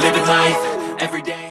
Living life, every day.